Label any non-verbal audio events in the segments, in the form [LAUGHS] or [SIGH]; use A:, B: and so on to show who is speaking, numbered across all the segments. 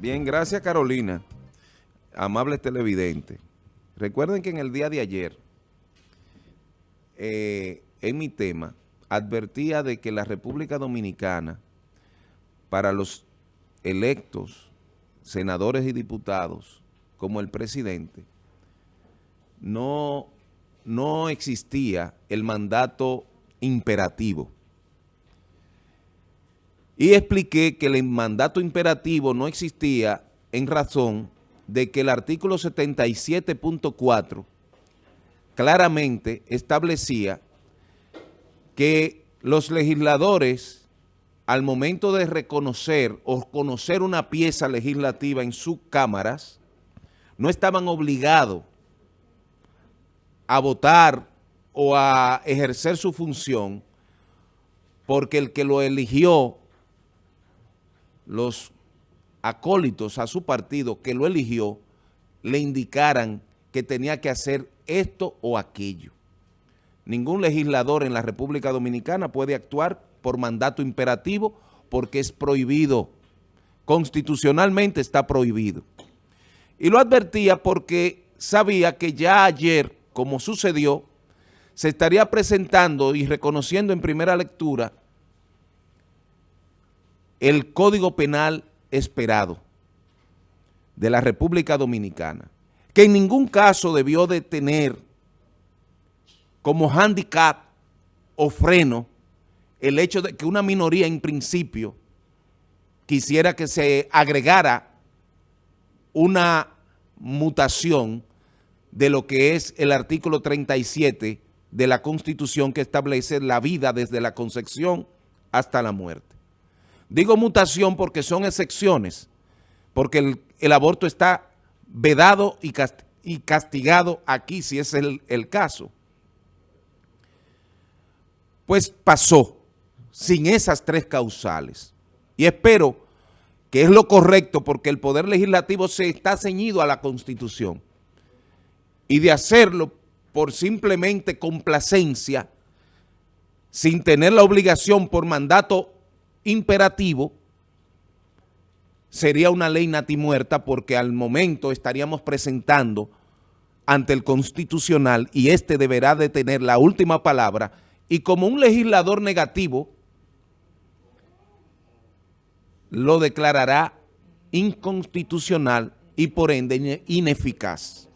A: Bien, gracias Carolina, amable televidente. Recuerden que en el día de ayer, eh, en mi tema, advertía de que la República Dominicana, para los electos, senadores y diputados, como el presidente, no, no existía el mandato imperativo. Y expliqué que el mandato imperativo no existía en razón de que el artículo 77.4 claramente establecía que los legisladores al momento de reconocer o conocer una pieza legislativa en sus cámaras no estaban obligados a votar o a ejercer su función porque el que lo eligió los acólitos a su partido que lo eligió le indicaran que tenía que hacer esto o aquello. Ningún legislador en la República Dominicana puede actuar por mandato imperativo porque es prohibido. Constitucionalmente está prohibido. Y lo advertía porque sabía que ya ayer, como sucedió, se estaría presentando y reconociendo en primera lectura el Código Penal esperado de la República Dominicana, que en ningún caso debió de tener como handicap o freno el hecho de que una minoría en principio quisiera que se agregara una mutación de lo que es el artículo 37 de la Constitución que establece la vida desde la concepción hasta la muerte. Digo mutación porque son excepciones, porque el, aborto está vedado y, castigado aquí, si es el, caso. Pues pasó sin esas tres causales. Y espero que es lo correcto porque el Poder Legislativo se está ceñido a la Constitución. Y de hacerlo por simplemente complacencia, sin tener la obligación por mandato imperativo sería una ley natimuerta porque al momento estaríamos presentando ante el Constitucional y este deberá de tener la última palabra y como un legislador negativo lo declarará inconstitucional y por ende ineficaz.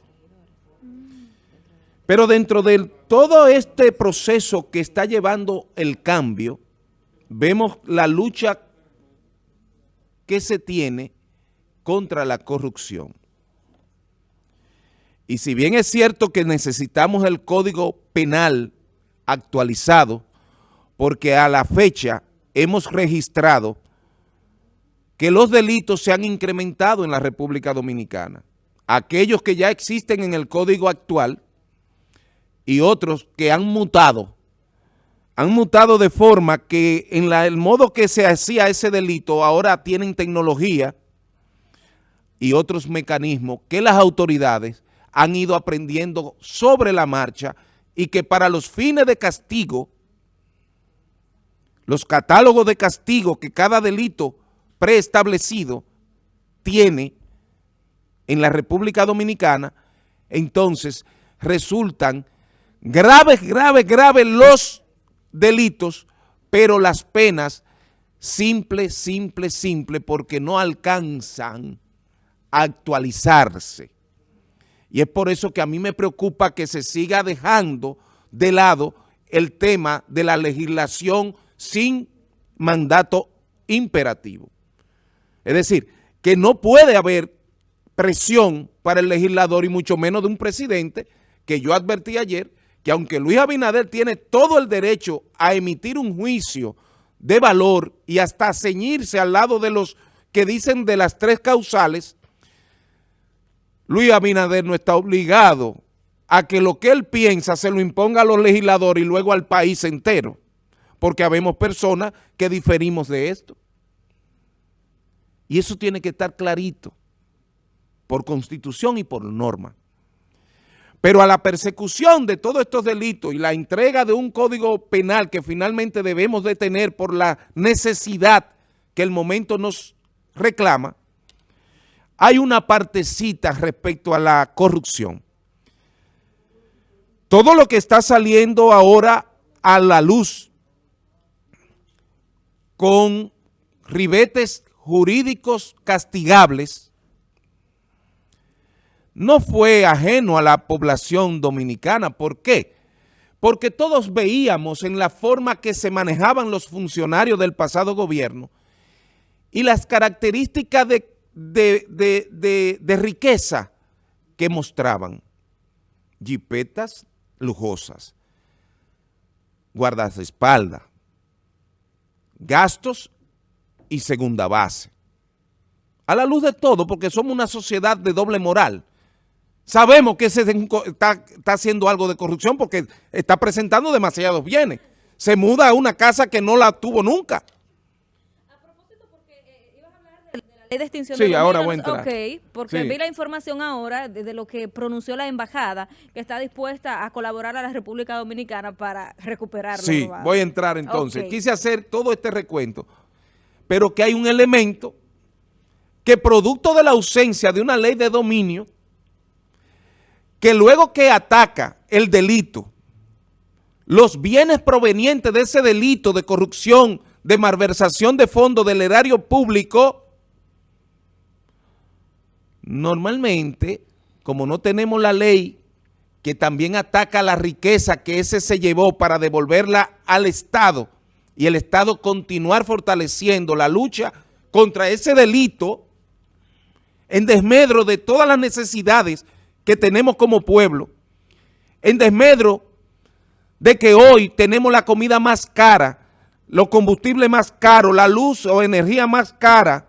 A: Pero dentro de todo este proceso que está llevando el cambio, vemos la lucha que se tiene contra la corrupción. Y si bien es cierto que necesitamos el Código Penal actualizado, porque a la fecha hemos registrado que los delitos se han incrementado en la República Dominicana. Aquellos que ya existen en el Código actual y otros que han mutado han mutado de forma que en el modo que se hacía ese delito ahora tienen tecnología y otros mecanismos que las autoridades han ido aprendiendo sobre la marcha y que para los fines de castigo, los catálogos de castigo que cada delito preestablecido tiene en la República Dominicana, entonces resultan graves, graves, graves los delitos, pero las penas simple, simple, simple, porque no alcanzan a actualizarse. Y es por eso que a mí me preocupa que se siga dejando de lado el tema de la legislación sin mandato imperativo. Es decir, que no puede haber presión para el legislador y mucho menos de un presidente que yo advertí ayer que aunque Luis Abinader tiene todo el derecho a emitir un juicio de valor y hasta ceñirse al lado de los que dicen de las tres causales, Luis Abinader no está obligado a que lo que él piensa se lo imponga a los legisladores y luego al país entero, porque habemos personas que diferimos de esto. Y eso tiene que estar clarito, por constitución y por norma. Pero a la persecución de todos estos delitos y la entrega de un código penal que finalmente debemos de tener por la necesidad que el momento nos reclama, hay una partecita respecto a la corrupción. Todo lo que está saliendo ahora a la luz con ribetes jurídicos castigables no fue ajeno a la población dominicana. ¿Por qué? Porque todos veíamos en la forma que se manejaban los funcionarios del pasado gobierno y las características de, riqueza que mostraban. Jipetas lujosas, guardaespaldas, gastos y segunda base. A la luz de todo, porque somos una sociedad de doble moral. Sabemos que se está, está haciendo algo de corrupción porque está presentando demasiados bienes. Se muda a una casa que no la tuvo nunca. A propósito, porque ibas a hablar de, la ley de extinción sí, ahora voy a entrar.
B: Ok, porque vi la información ahora de, lo que pronunció la embajada que está dispuesta a colaborar a la República Dominicana para recuperarlo.
A: Sí, voy a entrar entonces. Quise hacer todo este recuento, pero que hay un elemento que producto de la ausencia de una ley de dominio que luego que ataca el delito, los bienes provenientes de ese delito de corrupción, de malversación de fondos del erario público, normalmente, como no tenemos la ley que también ataca la riqueza que ese se llevó para devolverla al Estado y el Estado continuar fortaleciendo la lucha contra ese delito en desmedro de todas las necesidades que tenemos como pueblo, en desmedro de que hoy tenemos la comida más cara, los combustibles más caros, la luz o energía más cara,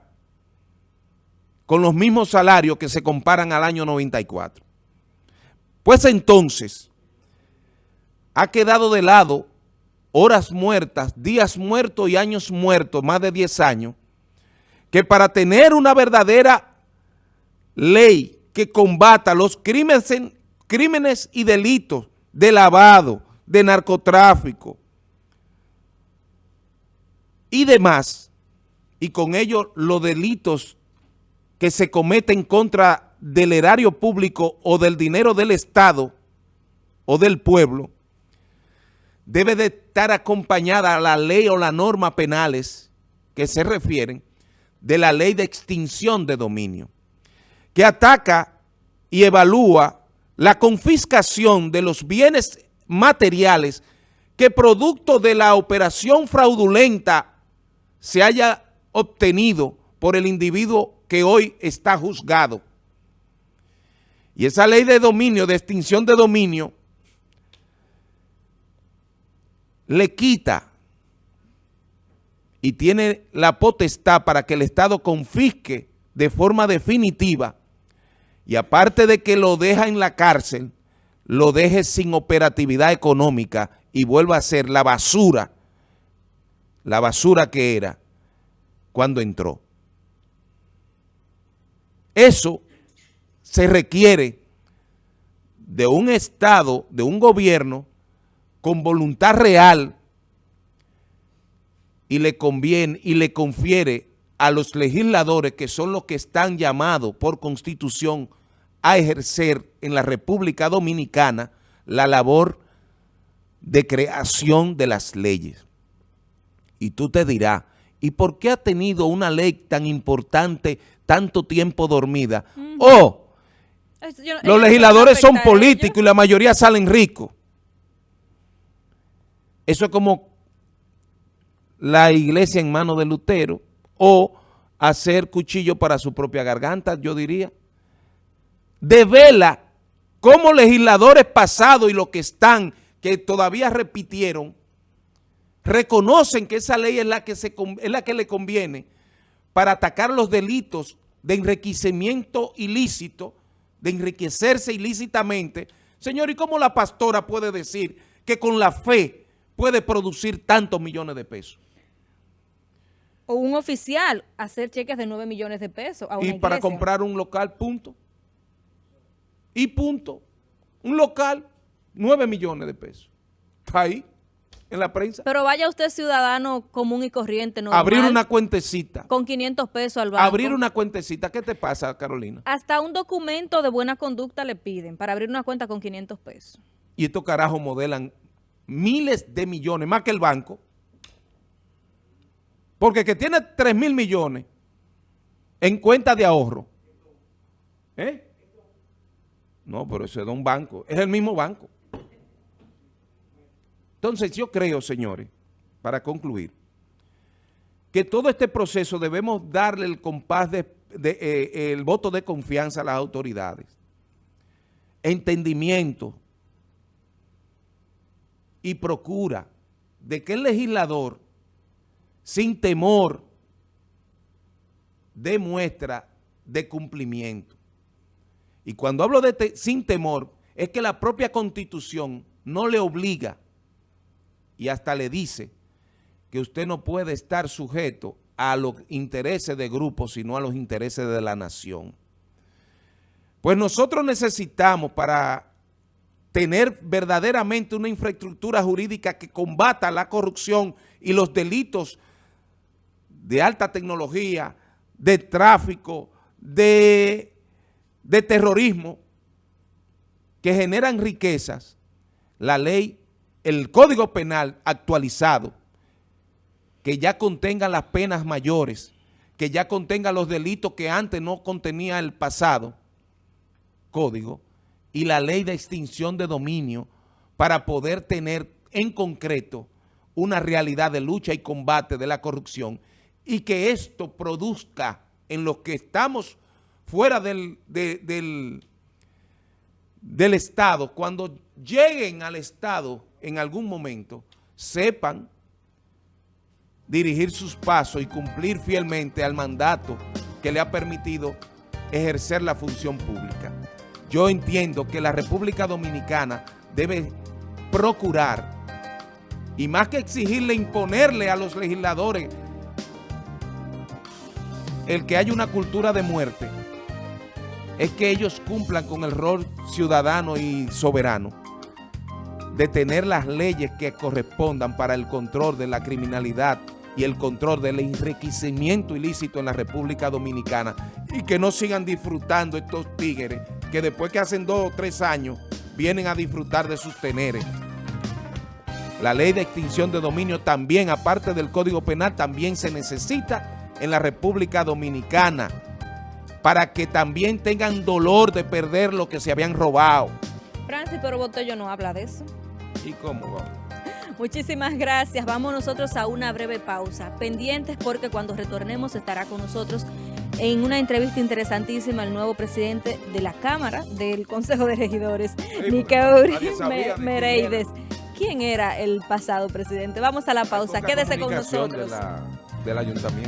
A: con los mismos salarios que se comparan al año 94. Pues entonces, ha quedado de lado horas muertas, días muertos y años muertos, más de 10 años, que para tener una verdadera ley que combata los crímenes, crímenes y delitos de lavado, de narcotráfico y demás, y con ello los delitos que se cometen contra del erario público o del dinero del Estado o del pueblo, debe de estar acompañada a la ley o la norma penales que se refieren de la ley de extinción de dominio que ataca y evalúa la confiscación de los bienes materiales que producto de la operación fraudulenta se haya obtenido por el individuo que hoy está juzgado. Y esa ley de dominio, de extinción de dominio, le quita y tiene la potestad para que el Estado confisque de forma definitiva y aparte de que lo deja en la cárcel, lo deje sin operatividad económica y vuelva a ser la basura, la basura que era cuando entró. Eso se requiere de un Estado, de un gobierno con voluntad real y le conviene y le confiere a los legisladores que son los que están llamados por constitución a ejercer en la República Dominicana la labor de creación de las leyes. Y tú te dirás, ¿y por qué ha tenido una ley tan importante tanto tiempo dormida? O los legisladores son políticos y la mayoría salen ricos. Eso es como la iglesia en manos de Lutero, o hacer cuchillo para su propia garganta, yo diría. Devela cómo legisladores pasados y los que están, que todavía repitieron, reconocen que esa ley es la que, se, es la que le conviene para atacar los delitos de enriquecimiento ilícito, de enriquecerse ilícitamente. Señor, ¿y cómo la pastora puede decir que con la fe puede producir tantos millones de pesos?
B: o un oficial hacer cheques de 9 millones de pesos
A: Y para comprar un local, punto. Y punto. Un local, 9 millones de pesos. Está ahí. en la prensa.
B: Pero vaya usted ciudadano común y corriente, normal,
A: Abrir una cuentecita.
B: con 500 pesos al banco.
A: Abrir una cuentecita. ¿Qué te pasa, Carolina?
B: Hasta un documento de buena conducta le piden para abrir una cuenta con 500 pesos.
A: Y estos carajos modelan miles de millones, más que el banco. Porque que tiene 3 mil millones en cuenta de ahorro. ¿Eh? No, pero eso es de un banco. Es el mismo banco. Entonces yo creo, señores, para concluir, que todo este proceso debemos darle el compás de, eh, el voto de confianza a las autoridades. Entendimiento y procura de que el legislador, sin temor, demuestra de cumplimiento. Y cuando hablo de sin temor, es que la propia Constitución no le obliga y hasta le dice que usted no puede estar sujeto a los intereses de grupos, sino a los intereses de la nación. Pues nosotros necesitamos para tener verdaderamente una infraestructura jurídica que combata la corrupción y los delitos de alta tecnología, de tráfico, de, de terrorismo, que generan riquezas, la ley, el Código Penal actualizado, que ya contenga las penas mayores, que ya contenga los delitos que antes no contenía el pasado código, y la ley de extinción de dominio para poder tener en concreto una realidad de lucha y combate de la corrupción y que esto produzca en los que estamos fuera del, de, del, del Estado, cuando lleguen al Estado en algún momento, sepan dirigir sus pasos y cumplir fielmente al mandato que le ha permitido ejercer la función pública. Yo entiendo que la República Dominicana debe procurar, y más que exigirle, imponerle a los legisladores el que haya una cultura de muerte, es que ellos cumplan con el rol ciudadano y soberano de tener las leyes que correspondan para el control de la criminalidad y el control del enriquecimiento ilícito en la República Dominicana y que no sigan disfrutando estos tigres que después que hacen dos o tres años vienen a disfrutar de sus teneres. La ley de extinción de dominio también, aparte del Código Penal, también se necesita en la República Dominicana para que también tengan dolor de perder lo que se habían robado.
B: Francis, pero Botello no habla de eso.
A: ¿Y cómo vamos? [LAUGHS]
B: Muchísimas gracias. Vamos nosotros a una breve pausa. Pendientes porque cuando retornemos estará con nosotros en una entrevista interesantísima el nuevo presidente de la Cámara del Consejo de Regidores, sí, Nicauri Mereides. ¿Quién era el pasado presidente? Vamos a la pausa. Quédese con nosotros.
A: De la, del ayuntamiento.